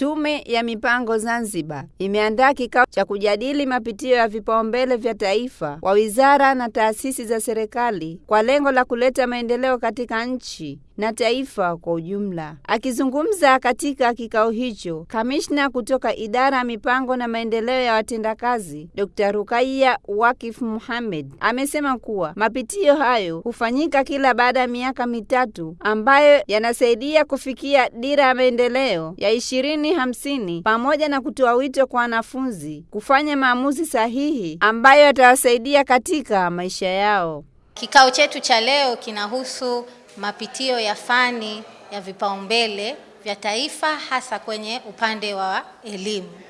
Tume ya Mipango Zanzibar imeandaa kikao cha kujadili mapitio ya vipaumbele vya taifa kwa wizara na taasisi za serikali kwa lengo la kuleta maendeleo katika nchi na taifa kwa ujumla. Akizungumza katika kikao hicho, kamishna kutoka idara ya mipango na maendeleo ya watendakazi Dr. Rukaiya Wakif Muhammad amesema kuwa mapitio hayo hufanyika kila baada ya miaka mitatu ambayo yanasaidia kufikia dira ya maendeleo ya ishirini hamsini pamoja na kutoa wito kwa wanafunzi kufanya maamuzi sahihi ambayo yatawasaidia katika maisha yao. Kikao chetu cha leo kinahusu mapitio ya fani ya vipaumbele vya taifa hasa kwenye upande wa elimu.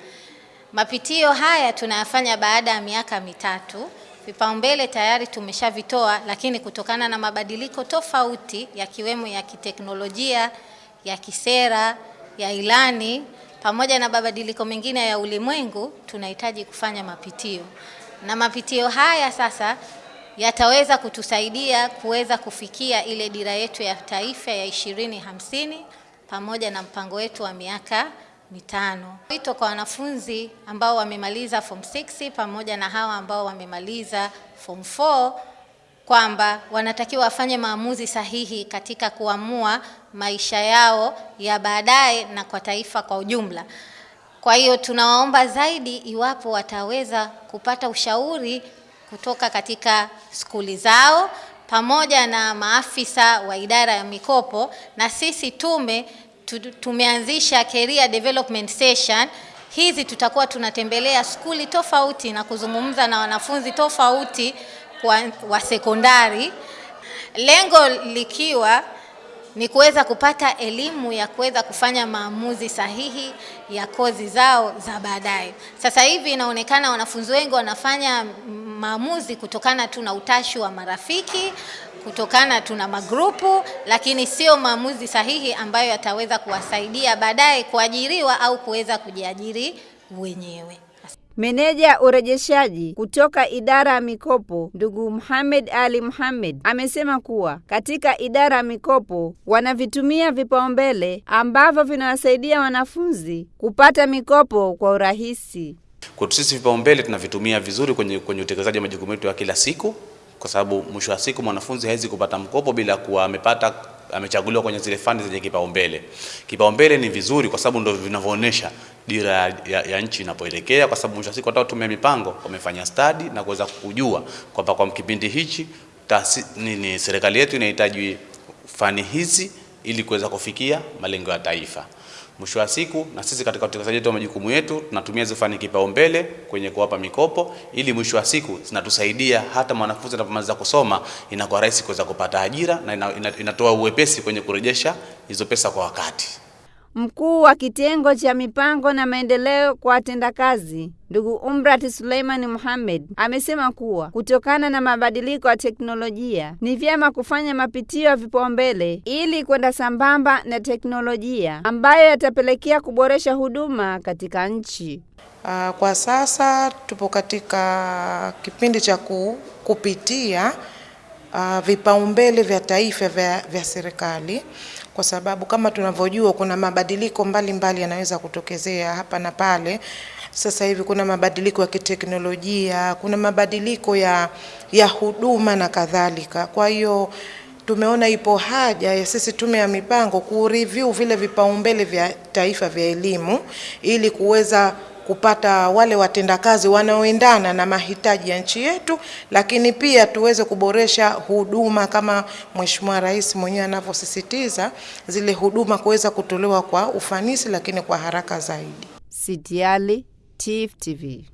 Mapitio haya tunayafanya baada ya miaka mitatu. Vipaumbele tayari tumeshavitoa, lakini kutokana na mabadiliko tofauti yakiwemo ya kiteknolojia, ya kisera, ya ilani pamoja na mabadiliko mengine ya ulimwengu, tunahitaji kufanya mapitio, na mapitio haya sasa yataweza kutusaidia kuweza kufikia ile dira yetu ya taifa ya ishirini hamsini pamoja na mpango wetu wa miaka mitano. Wito kwa wanafunzi ambao wamemaliza form 6 pamoja na hawa ambao wamemaliza form 4 kwamba wanatakiwa wafanye maamuzi sahihi katika kuamua maisha yao ya baadaye na kwa taifa kwa ujumla. Kwa hiyo tunawaomba zaidi, iwapo wataweza kupata ushauri kutoka katika skuli zao pamoja na maafisa wa idara ya mikopo, na sisi tume tumeanzisha career development session. Hizi tutakuwa tunatembelea skuli tofauti na kuzungumza na wanafunzi tofauti kwa, wa sekondari, lengo likiwa ni kuweza kupata elimu ya kuweza kufanya maamuzi sahihi ya kozi zao za baadaye. Sasa hivi inaonekana wanafunzi wengi wanafanya maamuzi kutokana tu na utashi wa marafiki, kutokana tu na magrupu, lakini sio maamuzi sahihi ambayo yataweza kuwasaidia baadaye kuajiriwa au kuweza kujiajiri wenyewe. Meneja urejeshaji kutoka idara ya mikopo ndugu Muhammad Ali Muhammad amesema kuwa katika idara ya mikopo wanavitumia vipaumbele ambavyo vinawasaidia wanafunzi kupata mikopo kwa urahisi. Kwetu sisi vipaumbele tunavitumia vizuri kwenye, kwenye utekelezaji wa majukumu yetu ya kila siku, kwa sababu mwisho wa siku mwanafunzi hawezi kupata mkopo bila kuwa amepata amechaguliwa kwenye zile fani zenye kipaumbele. Kipaumbele ni vizuri kwa sababu ndio vinavyoonyesha dira ya, ya, ya nchi inapoelekea, kwa sababu mwisho wa siku hata tume mipango wamefanya stadi na kuweza kujua kwamba kwa kipindi hichi ni serikali yetu inahitaji fani hizi ili kuweza kufikia malengo ya taifa. Mwisho wa siku na sisi katika utekelezaji wetu wa majukumu yetu tunatumia hizo fani kipaumbele kwenye kuwapa mikopo, ili mwisho wa siku zinatusaidia hata mwanafunzi anapomaliza kusoma inakuwa rahisi kuweza kupata ajira na inatoa uwepesi kwenye kurejesha hizo pesa kwa wakati. Mkuu wa kitengo cha mipango na maendeleo kwa watendakazi ndugu Umrat Suleiman Mohamed amesema kuwa kutokana na mabadiliko ya teknolojia ni vyema kufanya mapitio ya vipaumbele ili kwenda sambamba na teknolojia ambayo yatapelekea kuboresha huduma katika nchi. Uh, kwa sasa tupo katika kipindi cha kupitia uh, vipaumbele vya taifa vya, vya serikali kwa sababu kama tunavyojua kuna mabadiliko mbalimbali yanaweza kutokezea hapa na pale. Sasa hivi kuna mabadiliko ya kiteknolojia, kuna mabadiliko ya, ya huduma na kadhalika. Kwa hiyo tumeona ipo haja ya sisi Tume ya Mipango kureview vile vipaumbele vya taifa vya elimu ili kuweza kupata wale watendakazi wanaoendana na mahitaji ya nchi yetu, lakini pia tuweze kuboresha huduma kama Mheshimiwa Rais mwenyewe anavyosisitiza, zile huduma kuweza kutolewa kwa ufanisi, lakini kwa haraka zaidi. Sidiali, Tifu TV.